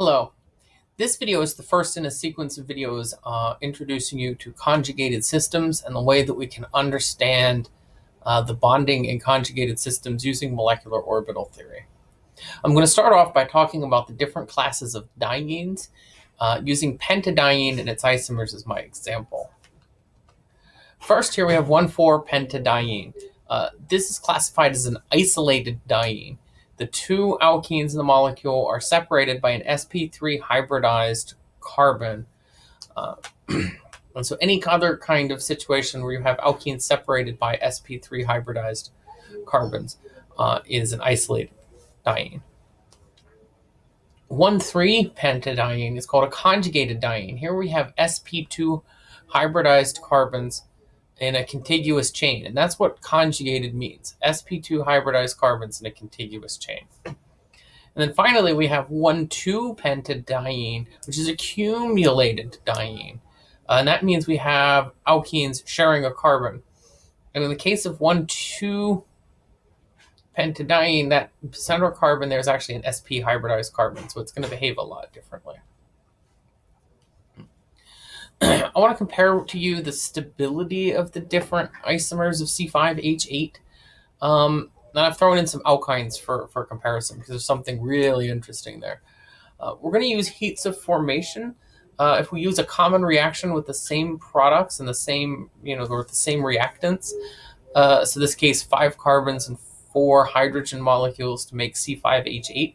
Hello. This video is the first in a sequence of videos uh, introducing you to conjugated systems and the way that we can understand uh, the bonding in conjugated systems using molecular orbital theory. I'm going to start off by talking about the different classes of dienes uh, using pentadiene and its isomers as my example. First, here we have 1,4-pentadiene. Uh, this is classified as an isolated diene. The two alkenes in the molecule are separated by an sp3 hybridized carbon. Uh, and so any other kind of situation where you have alkenes separated by sp3 hybridized carbons uh, is an isolated diene. 1,3-pentadiene is called a conjugated diene. Here we have sp2 hybridized carbons in a contiguous chain. And that's what conjugated means. sp2 hybridized carbons in a contiguous chain. And then finally, we have 1,2-pentadiene, which is a cumulated diene. Uh, and that means we have alkenes sharing a carbon. And in the case of 1,2-pentadiene, that center carbon there is actually an sp hybridized carbon. So it's going to behave a lot differently. I want to compare to you the stability of the different isomers of C5H8. Um, and I've thrown in some alkynes for, for comparison because there's something really interesting there. Uh, we're going to use heats of formation. Uh, if we use a common reaction with the same products and the same, you know, or the same reactants, uh, so this case, five carbons and four hydrogen molecules to make C5H8,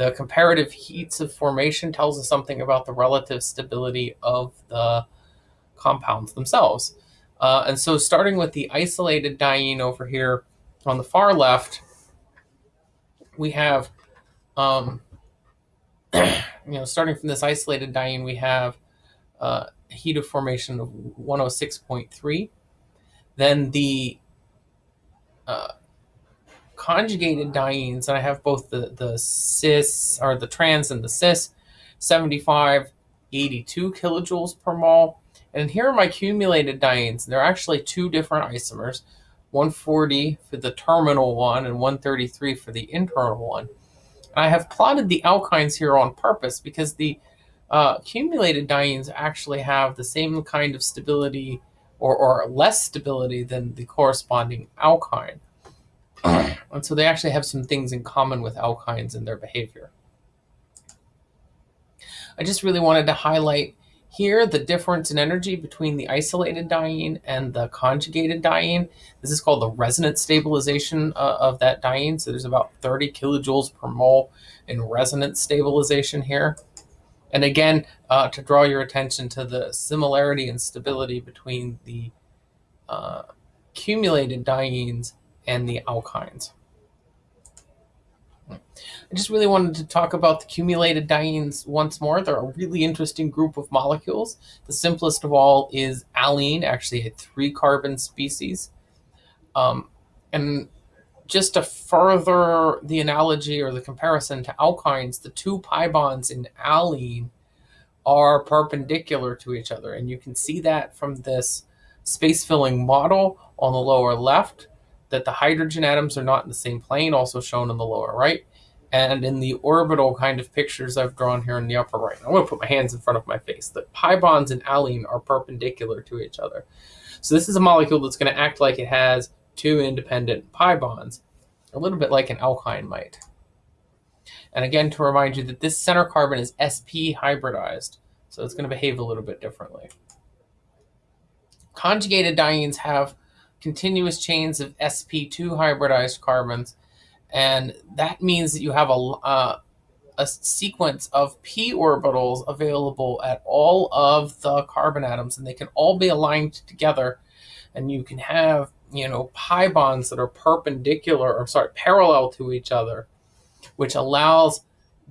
the comparative heats of formation tells us something about the relative stability of the compounds themselves. Uh, and so starting with the isolated diene over here on the far left, we have, um, you know, starting from this isolated diene, we have uh, heat of formation of 106.3. Then the uh, conjugated dienes, and I have both the, the cis, or the trans and the cis, 75, 82 kilojoules per mole. And here are my accumulated dienes. They're actually two different isomers, 140 for the terminal one and 133 for the internal one. I have plotted the alkynes here on purpose because the uh, accumulated dienes actually have the same kind of stability or, or less stability than the corresponding alkyne. And so they actually have some things in common with alkynes in their behavior. I just really wanted to highlight here the difference in energy between the isolated diene and the conjugated diene. This is called the resonance stabilization uh, of that diene. So there's about 30 kilojoules per mole in resonance stabilization here. And again, uh, to draw your attention to the similarity and stability between the uh, accumulated dienes and the alkynes. I just really wanted to talk about the cumulated dienes once more. They're a really interesting group of molecules. The simplest of all is allene, actually a three carbon species. Um, and just to further the analogy or the comparison to alkynes, the two pi bonds in allene are perpendicular to each other. And you can see that from this space filling model on the lower left that the hydrogen atoms are not in the same plane, also shown in the lower right. And in the orbital kind of pictures I've drawn here in the upper right, I'm going to put my hands in front of my face. The pi bonds in allene are perpendicular to each other. So this is a molecule that's going to act like it has two independent pi bonds, a little bit like an alkyne might. And again, to remind you that this center carbon is sp hybridized, so it's going to behave a little bit differently. Conjugated dienes have continuous chains of sp2 hybridized carbons. And that means that you have a, uh, a sequence of p orbitals available at all of the carbon atoms, and they can all be aligned together. And you can have, you know, pi bonds that are perpendicular, or sorry, parallel to each other, which allows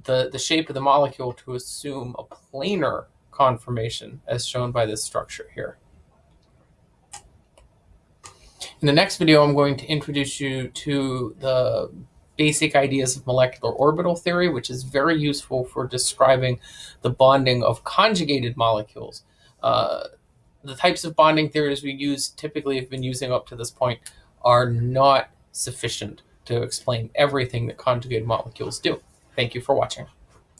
the, the shape of the molecule to assume a planar conformation, as shown by this structure here. In the next video, I'm going to introduce you to the basic ideas of molecular orbital theory, which is very useful for describing the bonding of conjugated molecules. Uh, the types of bonding theories we use typically have been using up to this point are not sufficient to explain everything that conjugated molecules do. Thank you for watching.